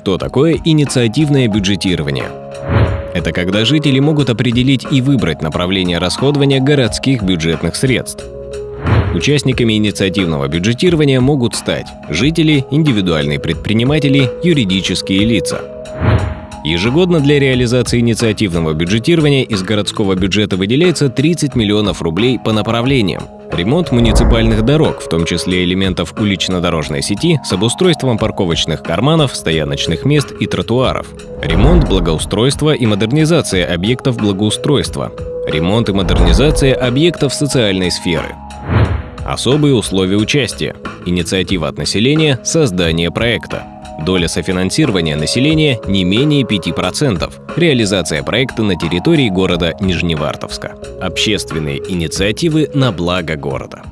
Что такое инициативное бюджетирование? Это когда жители могут определить и выбрать направление расходования городских бюджетных средств. Участниками инициативного бюджетирования могут стать жители, индивидуальные предприниматели, юридические лица. Ежегодно для реализации инициативного бюджетирования из городского бюджета выделяется 30 миллионов рублей по направлениям. Ремонт муниципальных дорог, в том числе элементов улично-дорожной сети, с обустройством парковочных карманов, стояночных мест и тротуаров. Ремонт, благоустройство и модернизация объектов благоустройства. Ремонт и модернизация объектов социальной сферы. Особые условия участия. Инициатива от населения – создание проекта. Доля софинансирования населения не менее 5%. Реализация проекта на территории города Нижневартовска. Общественные инициативы на благо города.